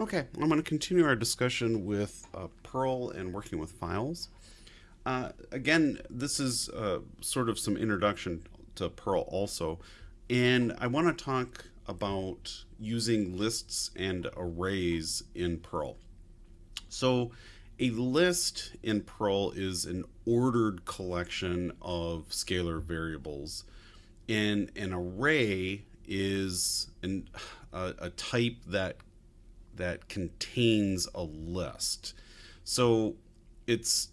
Okay, I'm going to continue our discussion with uh, Perl and working with files. Uh, again, this is uh, sort of some introduction to Perl also, and I want to talk about using lists and arrays in Perl. So a list in Perl is an ordered collection of scalar variables, and an array is an, a, a type that that contains a list. So it's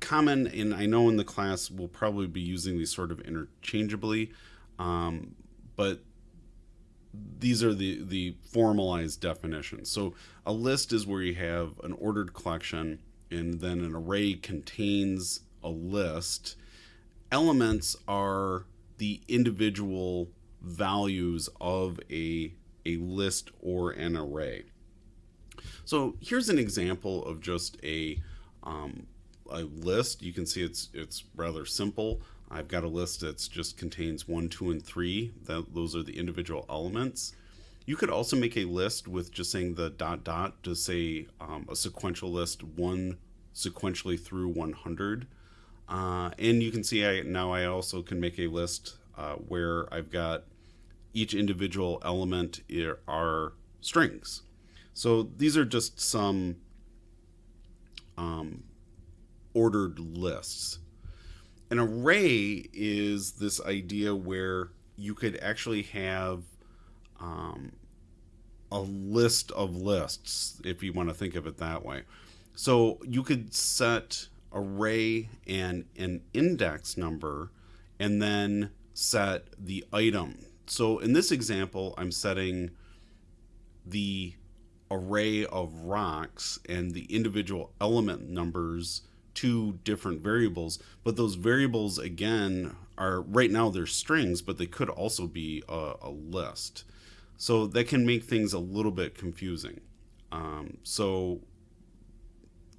common, and I know in the class we'll probably be using these sort of interchangeably, um, but these are the, the formalized definitions. So a list is where you have an ordered collection, and then an array contains a list. Elements are the individual values of a, a list or an array. So here's an example of just a, um, a list. You can see it's, it's rather simple. I've got a list that just contains one, two, and three. That, those are the individual elements. You could also make a list with just saying the dot dot to say um, a sequential list one sequentially through 100. Uh, and you can see I, now I also can make a list uh, where I've got each individual element are strings. So these are just some um, ordered lists. An array is this idea where you could actually have um, a list of lists, if you want to think of it that way. So you could set array and an index number and then set the item. So in this example, I'm setting the array of rocks and the individual element numbers to different variables. But those variables again are right now they're strings but they could also be a, a list. So that can make things a little bit confusing. Um, so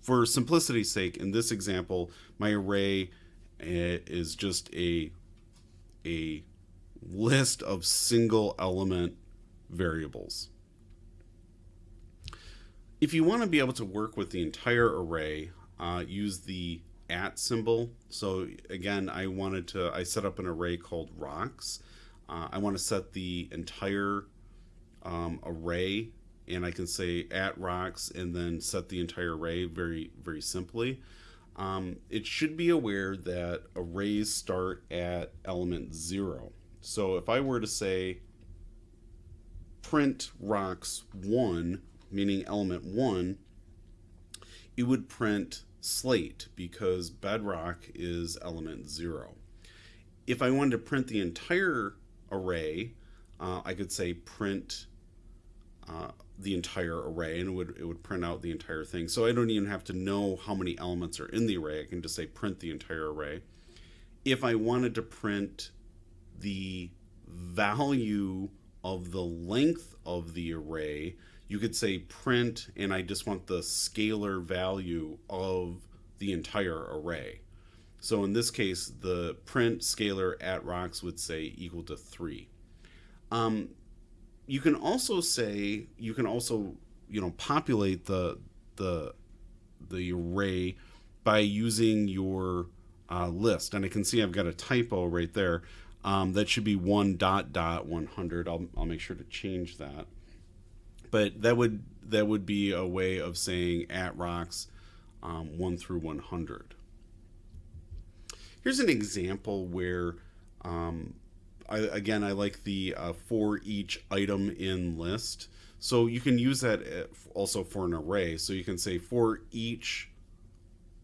for simplicity's sake in this example my array eh, is just a a list of single element variables if you want to be able to work with the entire array, uh, use the at symbol. So again, I wanted to, I set up an array called rocks. Uh, I want to set the entire um, array and I can say at rocks and then set the entire array very, very simply. Um, it should be aware that arrays start at element zero. So if I were to say print rocks one, meaning element 1, it would print slate because bedrock is element 0. If I wanted to print the entire array, uh, I could say print uh, the entire array and it would, it would print out the entire thing. So I don't even have to know how many elements are in the array. I can just say print the entire array. If I wanted to print the value of the length of the array, you could say print and I just want the scalar value of the entire array. So in this case, the print scalar at rocks would say equal to three. Um, you can also say, you can also, you know, populate the, the, the array by using your uh, list. And I can see I've got a typo right there. Um, that should be one dot dot 100. I'll, I'll make sure to change that but that would that would be a way of saying at rocks um, 1 through 100. Here's an example where, um, I, again, I like the uh, for each item in list. So you can use that uh, also for an array. So you can say for each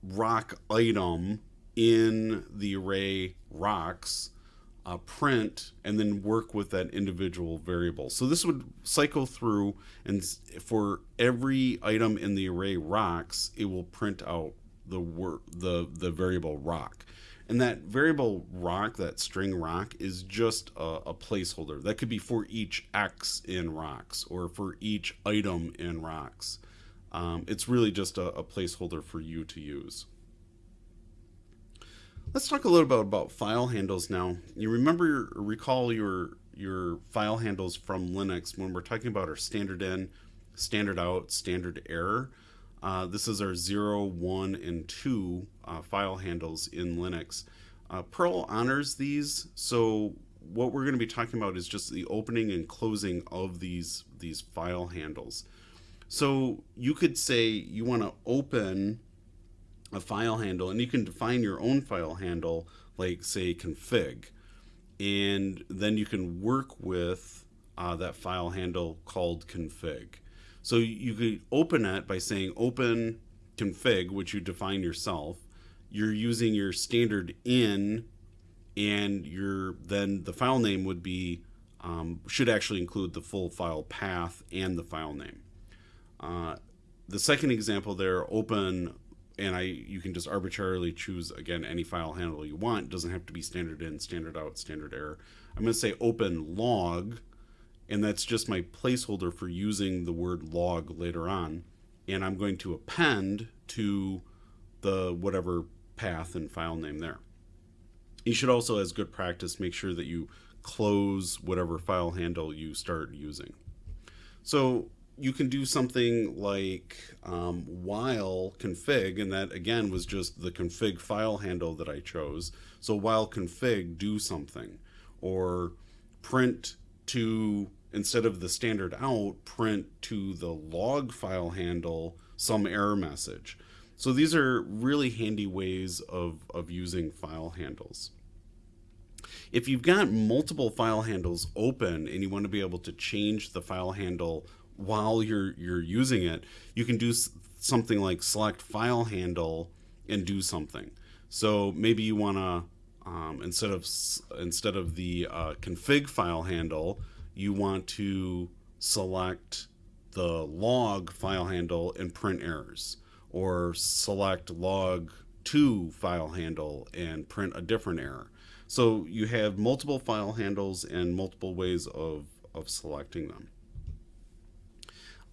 rock item in the array rocks, uh, print and then work with that individual variable. So this would cycle through and for every item in the array rocks, it will print out the the, the variable rock. And that variable rock, that string rock, is just a, a, placeholder. That could be for each X in rocks or for each item in rocks. Um, it's really just a, a placeholder for you to use. Let's talk a little bit about file handles now. You remember, recall your your file handles from Linux when we're talking about our standard in, standard out, standard error. Uh, this is our 0, 1, and 2 uh, file handles in Linux. Uh, Perl honors these, so what we're going to be talking about is just the opening and closing of these, these file handles. So you could say you want to open a file handle and you can define your own file handle like say config and then you can work with uh, that file handle called config. So you could open it by saying open config, which you define yourself. You're using your standard in, and your then the file name would be um, should actually include the full file path and the file name. Uh, the second example there, open and I you can just arbitrarily choose again any file handle you want. It doesn't have to be standard in, standard out, standard error. I'm going to say open log, and that's just my placeholder for using the word log later on. And I'm going to append to the whatever path and file name there. You should also, as good practice, make sure that you close whatever file handle you start using. So you can do something like um, while config, and that again was just the config file handle that I chose. So while config, do something, or print to instead of the standard out, print to the log file handle some error message. So these are really handy ways of, of using file handles. If you've got multiple file handles open and you want to be able to change the file handle while you're you're using it, you can do something like select file handle and do something. So maybe you want to um, instead of instead of the uh, config file handle, you want to select the log file handle and print errors, or select log to file handle and print a different error. So you have multiple file handles and multiple ways of, of selecting them.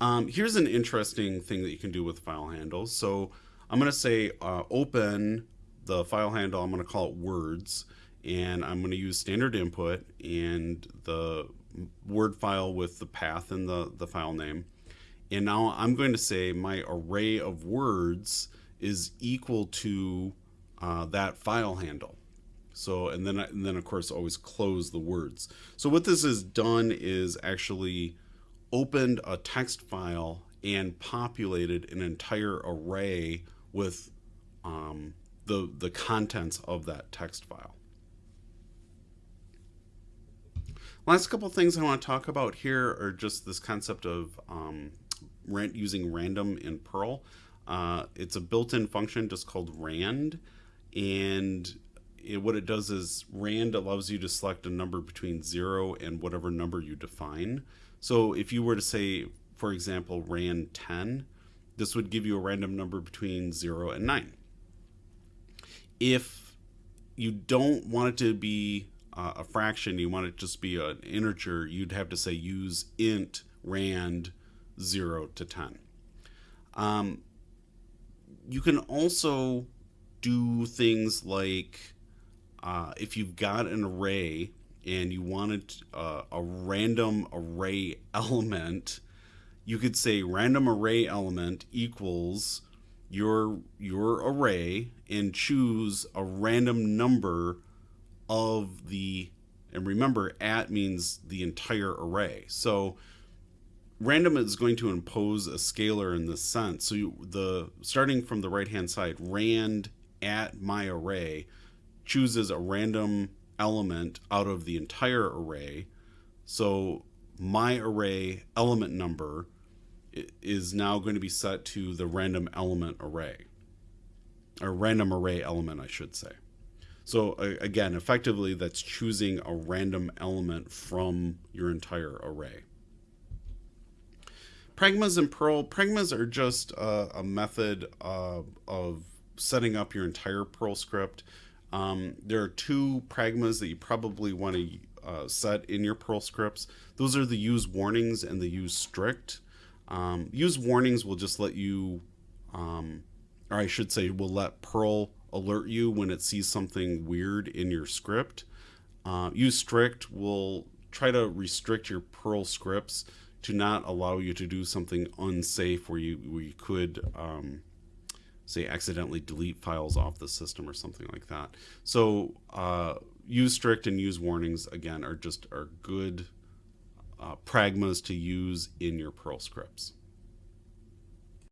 Um, here's an interesting thing that you can do with file handles. So I'm going to say uh, open the file handle. I'm going to call it words. And I'm going to use standard input and the word file with the path and the, the file name. And now I'm going to say my array of words is equal to uh, that file handle. So, and then, and then of course always close the words. So what this has done is actually opened a text file and populated an entire array with um, the, the contents of that text file. Last couple things I want to talk about here are just this concept of um, using random in Perl. Uh, it's a built-in function just called rand, and it, what it does is rand allows you to select a number between 0 and whatever number you define. So if you were to say, for example, rand 10, this would give you a random number between 0 and 9. If you don't want it to be uh, a fraction, you want it to just be an integer, you'd have to say use int rand 0 to 10. Um, you can also do things like uh, if you've got an array and you wanted uh, a random array element, you could say random array element equals your your array and choose a random number of the and remember at means the entire array. So random is going to impose a scalar in this sense. So you, the starting from the right hand side, rand at my array chooses a random element out of the entire array. So my array element number is now going to be set to the random element array, or random array element, I should say. So again, effectively, that's choosing a random element from your entire array. Pragmas and Perl, pragmas are just a method uh, of setting up your entire Perl script. Um, there are two pragmas that you probably want to uh, set in your Perl scripts. Those are the use warnings and the use strict. Um, use warnings will just let you, um, or I should say, will let Perl alert you when it sees something weird in your script. Uh, use strict will try to restrict your Perl scripts to not allow you to do something unsafe where you, where you could, um, say, accidentally delete files off the system or something like that. So uh, use strict and use warnings, again, are just are good uh, pragmas to use in your Perl scripts.